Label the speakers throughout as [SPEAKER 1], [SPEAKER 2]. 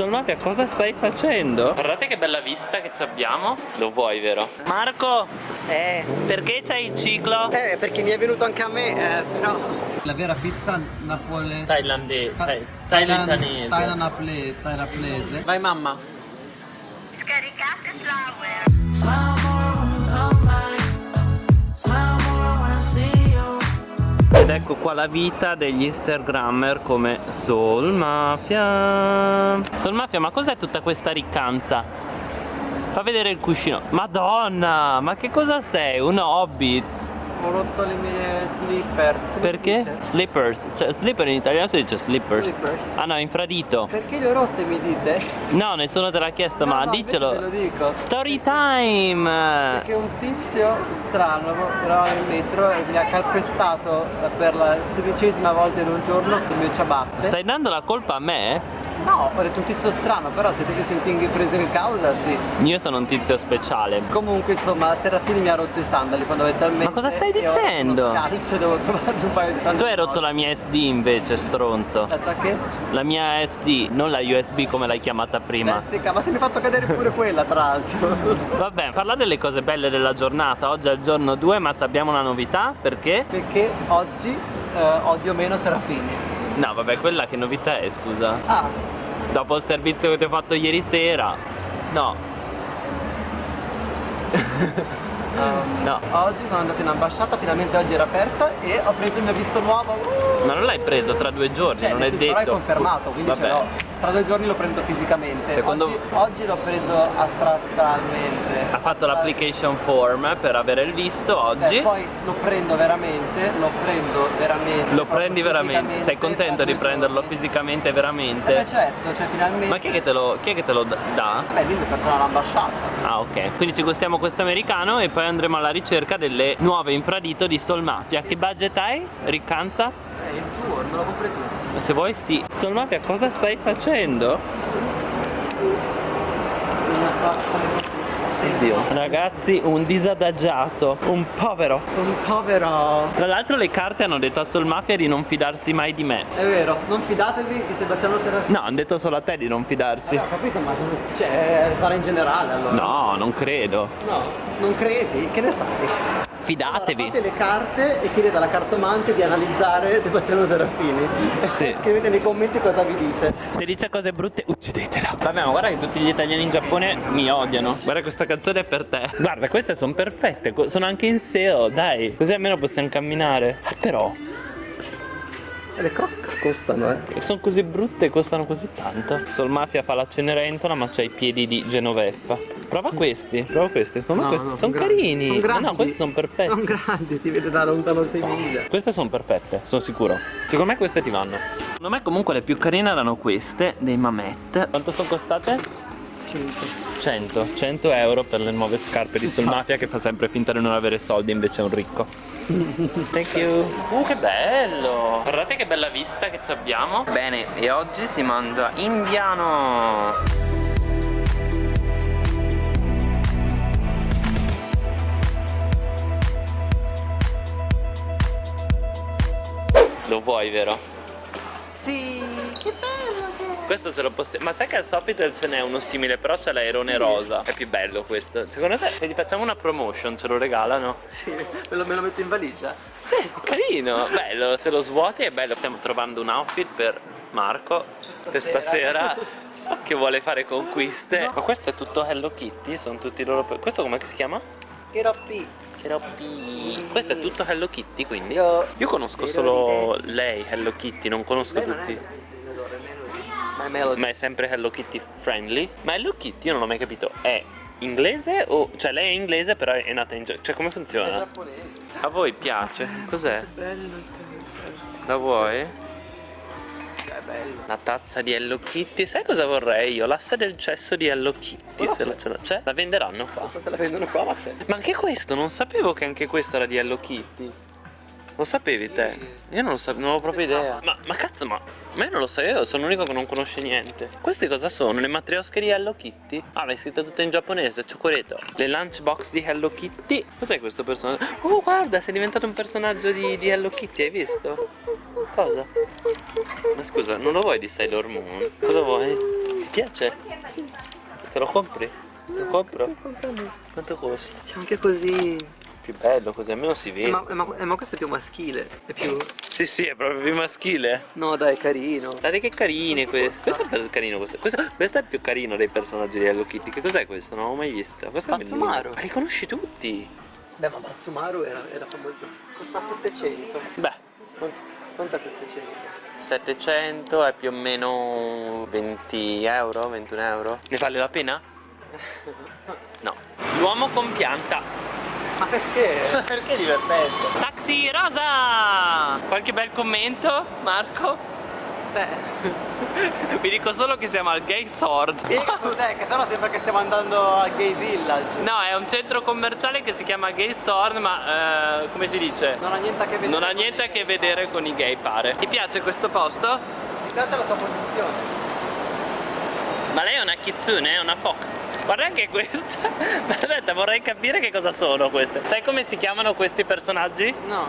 [SPEAKER 1] Solmafia cosa stai facendo? Guardate che bella vista che abbiamo Lo vuoi vero? Marco
[SPEAKER 2] Eh,
[SPEAKER 1] perché c'hai il ciclo?
[SPEAKER 2] eh, perché mi è venuto anche a me, eh, però...
[SPEAKER 3] La vera pizza napole...
[SPEAKER 1] Thailandese
[SPEAKER 3] Tha-
[SPEAKER 1] thai-
[SPEAKER 3] Thailand,
[SPEAKER 1] thailandese
[SPEAKER 3] Thailand naple- thailandese.
[SPEAKER 2] Vai mamma.
[SPEAKER 4] Scaricate Flower.
[SPEAKER 1] Ed ecco qua la vita degli Instagrammer come Soul Mafia Soul Mafia ma cos'è tutta questa riccanza? Fa vedere il cuscino Madonna ma che cosa sei? Un hobbit?
[SPEAKER 2] Ho rotto le mie slippers. Come
[SPEAKER 1] Perché? Slippers Cioè slipper in italiano si dice slippers
[SPEAKER 2] Slippers.
[SPEAKER 1] Ah no infradito
[SPEAKER 2] Perché le ho rotte mi dite?
[SPEAKER 1] No nessuno te l'ha chiesto
[SPEAKER 2] No,
[SPEAKER 1] ma
[SPEAKER 2] no,
[SPEAKER 1] dicelo
[SPEAKER 2] Te lo dico.
[SPEAKER 1] Story time
[SPEAKER 2] Perché un tizio strano eravamo in metro e mi ha calpestato per la sedicesima volta in un giorno il mio ciabatte.
[SPEAKER 1] Stai dando la colpa a me?
[SPEAKER 2] No, ho detto un tizio strano, però se te ti senti preso in causa, sì.
[SPEAKER 1] Io sono un tizio speciale
[SPEAKER 2] Comunque, insomma, Serafini mi ha rotto i sandali fondamentalmente.
[SPEAKER 1] Ma cosa stai dicendo?
[SPEAKER 2] E devo trovarci un paio di sandali.
[SPEAKER 1] Tu hai rotto la mia SD invece stronzo
[SPEAKER 2] Aspetta che?
[SPEAKER 1] La mia SD, non la USB come l'hai chiamata prima
[SPEAKER 2] Bestica, ma se mi hai fatto cadere pure quella, tra l'altro.
[SPEAKER 1] Vabbè, parla delle cose belle della giornata Oggi è il giorno 2 ma abbiamo una novità Perché?
[SPEAKER 2] Perché oggi eh, odio meno Serafini.
[SPEAKER 1] No vabbè, quella che novità è scusa.
[SPEAKER 2] Ah,
[SPEAKER 1] Dopo il servizio che ti ho fatto ieri sera. No
[SPEAKER 2] ehm,
[SPEAKER 1] No
[SPEAKER 2] oggi sono andato in ambasciata, finalmente oggi era aperta e ho preso il mio visto nuovo. Uh!
[SPEAKER 1] Ma non l'hai preso tra due giorni,
[SPEAKER 2] Cioè,
[SPEAKER 1] non è detto
[SPEAKER 2] però è confermato, quindi
[SPEAKER 1] Vabbè.
[SPEAKER 2] ce l'ho. Tra due giorni lo prendo fisicamente.
[SPEAKER 1] Secondo-
[SPEAKER 2] Oggi, oggi l'ho preso astrattalmente.
[SPEAKER 1] Ha fatto l'application form per avere il visto oggi
[SPEAKER 2] Eh, poi lo prendo veramente, lo prendo veramente.
[SPEAKER 1] Lo prendi veramente? Sei contento di prenderlo
[SPEAKER 2] giorni.
[SPEAKER 1] fisicamente
[SPEAKER 2] Eh
[SPEAKER 1] veramente?
[SPEAKER 2] beh certo, cioè finalmente.
[SPEAKER 1] Ma chi è che te lo, chi è che te lo dà?
[SPEAKER 2] Beh, lì mi personale all'ambasciata.
[SPEAKER 1] Ah ok, quindi ci gustiamo questo americano e poi andremo alla ricerca delle nuove infradito di Sol Mafia Che budget hai? Riccanza?
[SPEAKER 2] Eh, il tuo, me lo compri tu.
[SPEAKER 1] Se vuoi sì Sol Mafia cosa stai facendo? Oddio Ragazzi un disadagiato Un povero
[SPEAKER 2] Un povero.
[SPEAKER 1] Tra l'altro le carte hanno detto a Sol Mafia di non fidarsi mai di me
[SPEAKER 2] È vero, non fidatevi di Sebastiano Serafini.
[SPEAKER 1] No, hanno detto solo a te di non fidarsi
[SPEAKER 2] Ho capito, ma cioè, sarà in generale allora.
[SPEAKER 1] No, non credo
[SPEAKER 2] No, non credi? Che ne sai?
[SPEAKER 1] Fidatevi
[SPEAKER 2] Allora, fate le carte e chiedete alla cartomante di analizzare Sebastiano Serafini.
[SPEAKER 1] Sì.
[SPEAKER 2] scrivete nei commenti cosa vi dice.
[SPEAKER 1] Se dice cose brutte uccidetela Vabbè ma guarda che tutti gli italiani in Giappone mi odiano Guarda questa canzone è per te Guarda queste sono perfette Sono anche in sale dai Così almeno possiamo camminare Ah, Però
[SPEAKER 2] le crocs costano, eh.
[SPEAKER 1] sono così brutte e costano così tanto Sol Mafia fa la cenerentola ma c'ha i piedi di Genoveffa Prova questi Prova questi Secondo me
[SPEAKER 2] No,
[SPEAKER 1] questi
[SPEAKER 2] no,
[SPEAKER 1] sono
[SPEAKER 2] son grandi.
[SPEAKER 1] carini
[SPEAKER 2] Son
[SPEAKER 1] Ma
[SPEAKER 2] grandi.
[SPEAKER 1] no questi sono perfetti
[SPEAKER 2] Sono grandi, si vede da lontano 6 miglia.
[SPEAKER 1] Queste sono perfette, sono sicuro. Secondo me queste ti vanno. Secondo me comunque le più carine erano queste, dei Mamet. Quanto sono costate?
[SPEAKER 2] 5.
[SPEAKER 1] 100. 100 euro per le nuove scarpe di Sul Mafia che fa sempre finta di non avere soldi, invece è un ricco. Thank you. Uh, che bello! Guardate che bella vista che ci abbiamo. Bene, e oggi si mangia indiano. Lo vuoi, vero? Questo ce lo possiamo. Ma sai che al Sofitel ce n'è uno simile, però c'è l'airone rosa. È più bello questo. Secondo te, se gli facciamo una promotion, ce lo regalano?
[SPEAKER 2] Sì, me lo, me lo metto in valigia.
[SPEAKER 1] Sì, carino. Bello, se lo svuoti è bello. Stiamo trovando un outfit per Marco questa sera. Che vuole fare conquiste. Ma questo è tutto Hello Kitty? Sono tutti loro. Questo come si chiama?
[SPEAKER 2] Che roppi.
[SPEAKER 1] Cherokee. Questo è tutto Hello Kitty, quindi.
[SPEAKER 2] Io-
[SPEAKER 1] Io conosco solo lei, Hello Kitty, non conosco tutti. Ma è sempre Hello Kitty friendly? Ma Hello Kitty io non ho mai capito, è inglese o... cioè lei è inglese però è nata in Giappone, cioè come funziona?
[SPEAKER 2] giapponese.
[SPEAKER 1] A voi piace? Cos'è?
[SPEAKER 2] Bello.
[SPEAKER 1] La vuoi?
[SPEAKER 2] È bello.
[SPEAKER 1] Una tazza di Hello Kitty, sai cosa vorrei io? L'assa del cesso di Hello Kitty, se la ce la c'è? La venderanno qua.
[SPEAKER 2] Se la vendono qua, ma c'è.
[SPEAKER 1] Ma anche questo, non sapevo che anche questo era di Hello Kitty. Lo sapevi te? Io non lo sapevo, non avevo proprio idea. Ma, ma cazzo, ma, ma io non lo so, io sono l'unico che non conosce niente. Queste cosa sono? Le matriosche di Hello Kitty? Ah, l'hai scritta tutta in giapponese, cioccoleto. Le lunchbox di Hello Kitty? Cos'è questo personaggio? Oh, guarda, sei diventato un personaggio di, di Hello Kitty, hai visto? Cosa? Ma scusa, non lo vuoi di Sailor Moon? Cosa vuoi? piace? Te lo compri? Lo compro? Quanto costa?
[SPEAKER 2] C'è anche così.
[SPEAKER 1] Più bello così, almeno si
[SPEAKER 2] Eh,
[SPEAKER 1] vede.
[SPEAKER 2] ma, ma- eh, ma questo è più maschile. È più.
[SPEAKER 1] Sì, sì, è proprio più maschile.
[SPEAKER 2] No, dai, è carino.
[SPEAKER 1] Guardate che carine queste. Questo è carino questo. questo. questo è il più carino dei personaggi di Hello Kitty. Che cos'è questo? Non l'ho mai visto. Questo è bellino.
[SPEAKER 2] Pazzumaru.
[SPEAKER 1] Ma li conosci tutti?
[SPEAKER 2] Beh, ma Matsumaru era, era famoso. Costa 700.
[SPEAKER 1] Beh,
[SPEAKER 2] Quanto, quanto è 700?
[SPEAKER 1] 700 è più o meno 20 euro, 21 euro. Ne vale la pena? No. L'uomo con pianta.
[SPEAKER 2] Ma perché?
[SPEAKER 1] Perché è divertente? Taxi rosa! Qualche bel commento, Marco?
[SPEAKER 2] Beh.
[SPEAKER 1] Vi dico solo che siamo al Gay Sword.
[SPEAKER 2] E cos'è? Che sennò sembra che stiamo andando al gay village.
[SPEAKER 1] No, è un centro commerciale che si chiama Gay Sword, ma eh, come si dice?
[SPEAKER 2] Non ha niente a che vedere.
[SPEAKER 1] Non ha
[SPEAKER 2] con
[SPEAKER 1] niente a
[SPEAKER 2] i-
[SPEAKER 1] che vedere con i gay, pare. Ti piace questo posto?
[SPEAKER 2] Mi piace la sua posizione.
[SPEAKER 1] Ma lei è una kitsune, è una fox. Guarda anche questa. Ma aspetta, vorrei capire che cosa sono queste. Sai come si chiamano questi personaggi?
[SPEAKER 2] No.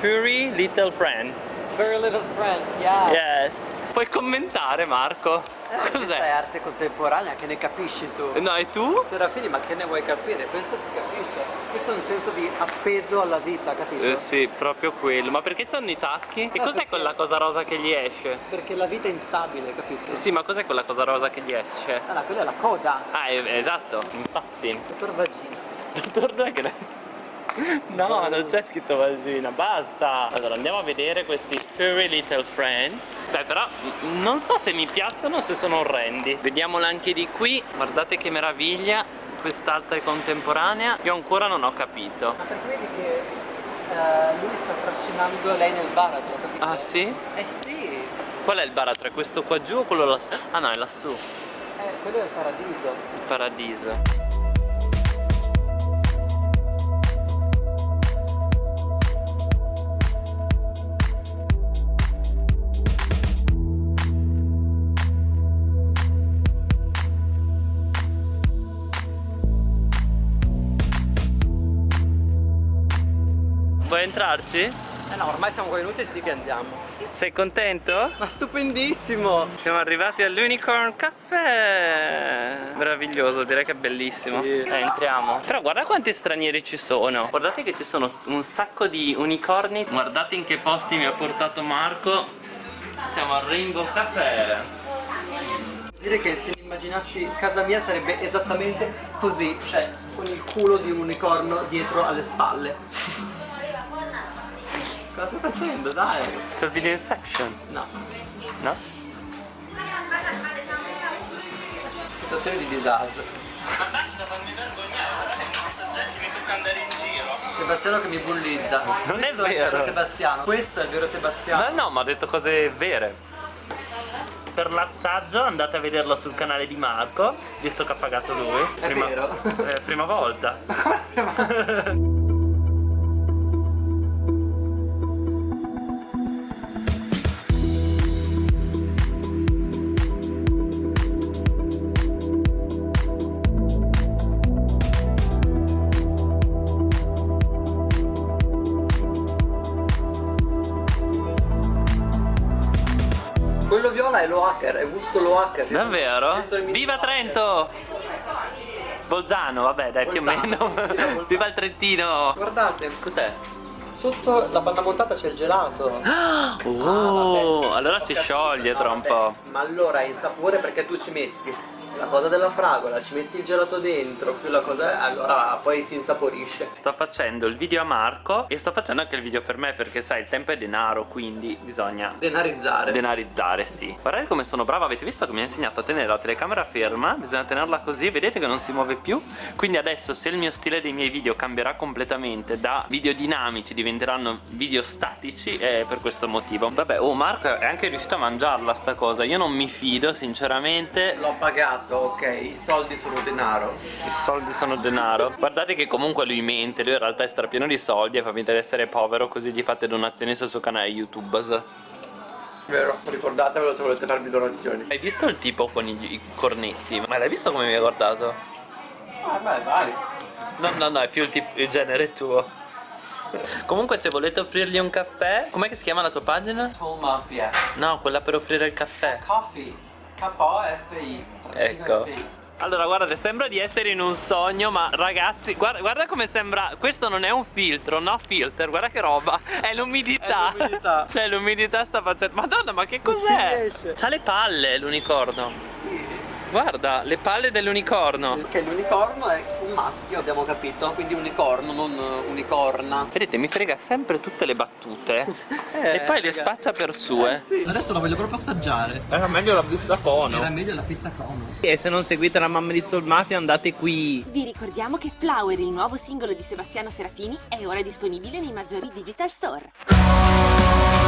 [SPEAKER 1] Furry Little Friend.
[SPEAKER 2] Very little friend, yeah.
[SPEAKER 1] Yes. Puoi commentare, Marco?
[SPEAKER 2] Eh, Questa è
[SPEAKER 1] Cos'è?
[SPEAKER 2] arte contemporanea, che ne capisci tu?
[SPEAKER 1] No, e tu?
[SPEAKER 2] Serafini, ma che ne vuoi capire? Questo si capisce. Questo è un senso di appeso alla vita, capito?
[SPEAKER 1] Eh sì, proprio quello. Ma perché c'hanno i tacchi? E
[SPEAKER 2] Ah,
[SPEAKER 1] cos'è
[SPEAKER 2] perché?
[SPEAKER 1] quella cosa rosa che gli esce?
[SPEAKER 2] Perché la vita è instabile, capito?
[SPEAKER 1] Sì, ma cos'è quella cosa rosa che gli esce?
[SPEAKER 2] Ah, no, quella è la coda.
[SPEAKER 1] Ah, eh, esatto. Infatti.
[SPEAKER 2] Dottor Vagina.
[SPEAKER 1] Dottor Draghi. No, non c'è scritto vagina, basta! Allora andiamo a vedere questi Furry Little Friends. Beh, però mm, non so se mi piacciono o se sono orrendi. Vediamolo anche di qui. Guardate che meraviglia. Quest'altra è contemporanea. Io ancora non ho capito.
[SPEAKER 2] Ma perché vedi che eh, lui sta trascinando lei nel baratro, capito?
[SPEAKER 1] Ah sì?
[SPEAKER 2] Eh sì,
[SPEAKER 1] Qual è il baratro? È questo qua giù o quello lassù? Ah no, è lassù.
[SPEAKER 2] eh, quello è il paradiso.
[SPEAKER 1] Il paradiso. Entrarci?
[SPEAKER 2] Eh no, ormai siamo venuti, sì che andiamo.
[SPEAKER 1] Sei contento?
[SPEAKER 2] Ma stupendissimo!
[SPEAKER 1] Siamo arrivati all'Unicorn Caffè Meraviglioso, direi che è bellissimo
[SPEAKER 2] Sì.
[SPEAKER 1] Eh, entriamo Però guarda quanti stranieri ci sono Guardate che ci sono un sacco di unicorni Guardate in che posti mi ha portato Marco Siamo al Rainbow Caffè
[SPEAKER 2] Direi che se mi immaginassi casa mia sarebbe esattamente così, cioè con il culo di un unicorno dietro alle spalle. Cosa stai facendo? Dai!
[SPEAKER 1] Il video Inception,
[SPEAKER 2] No.
[SPEAKER 1] no?
[SPEAKER 2] Situazione di disagio.
[SPEAKER 1] Basta, fammi vergognare soggetti mi tocca andare in giro
[SPEAKER 2] Sebastiano che mi bullizza.
[SPEAKER 1] Non è
[SPEAKER 2] Questo il vero
[SPEAKER 1] vero.
[SPEAKER 2] Sebastiano. Questo è il vero Sebastiano.
[SPEAKER 1] No, no, ma ha detto cose vere per l'assaggio andate a vederlo sul canale di Marco Visto che ha pagato lui
[SPEAKER 2] È vero?
[SPEAKER 1] eh, prima volta
[SPEAKER 2] È lo hacker, è gusto lo hacker.
[SPEAKER 1] Davvero? Viva. Trento! Bolzano, vabbè dai più o
[SPEAKER 2] Bolzano,
[SPEAKER 1] meno
[SPEAKER 2] viva Bolzano.
[SPEAKER 1] Il Trentino
[SPEAKER 2] Guardate,
[SPEAKER 1] Cos'è?
[SPEAKER 2] sotto la panna montata c'è il gelato.
[SPEAKER 1] Oh,
[SPEAKER 2] vabbè.
[SPEAKER 1] allora
[SPEAKER 2] Ho
[SPEAKER 1] si scioglie tra un po'
[SPEAKER 2] Ma allora è insapore perché tu ci metti la cosa della fragola, ci metti il gelato dentro, più la cosa allora poi si insaporisce.
[SPEAKER 1] Sto facendo il video a Marco e sto facendo anche il video per me perché sai il tempo è denaro quindi bisogna
[SPEAKER 2] Denarizzare.
[SPEAKER 1] denarizzare sì. Guardate come sono brava avete visto che mi ha insegnato a tenere la telecamera ferma? Bisogna tenerla così vedete che non si muove più? Quindi adesso se il mio stile dei miei video cambierà completamente Da video dinamici diventeranno video statici È per questo motivo. Vabbè oh Marco è anche riuscito a mangiarla sta cosa Io non mi fido sinceramente.
[SPEAKER 2] L'ho pagato, ok, i soldi sono denaro.
[SPEAKER 1] i soldi sono denaro Guardate che comunque lui mente Lui in realtà è strapieno di soldi E fa finta di essere povero Così gli fate donazioni sul suo canale YouTube
[SPEAKER 2] Vero, ricordatevelo se volete farmi donazioni.
[SPEAKER 1] Hai visto il tipo con i, i cornetti? Ma l'hai visto come mi ha guardato?
[SPEAKER 2] Ah, vai, vai.
[SPEAKER 1] No, no, no, è più il, tip- il genere tuo Comunque se volete offrirgli un caffè Com'è che si chiama la tua pagina?
[SPEAKER 2] Soul Mafia.
[SPEAKER 1] No, quella per offrire il caffè
[SPEAKER 2] Coffee. K-O-F-I.
[SPEAKER 1] Ecco. Allora guardate sembra di essere in un sogno ma ragazzi guarda, guarda come sembra Questo non è un filtro no filter guarda che roba È l'umidità. Cioè l'umidità sta facendo Madonna ma che cos'è? C'ha le palle l'unicorno
[SPEAKER 2] Sì.
[SPEAKER 1] Guarda le palle dell'unicorno
[SPEAKER 2] Che l'unicorno è un maschio, abbiamo capito, quindi unicorno, non eh, unicorna.
[SPEAKER 1] Vedete mi frega sempre tutte le battute
[SPEAKER 2] Eh,
[SPEAKER 1] E poi le spaccia per sue
[SPEAKER 2] Sì.
[SPEAKER 3] Adesso la voglio proprio assaggiare.
[SPEAKER 1] Era meglio la pizza
[SPEAKER 3] Era
[SPEAKER 1] cono
[SPEAKER 3] meglio la pizza cono.
[SPEAKER 1] E se non seguite la mamma di Soul Mafia andate qui
[SPEAKER 5] Vi ricordiamo che Flower, il nuovo singolo di Sebastiano Serafini, è ora disponibile nei maggiori digital store.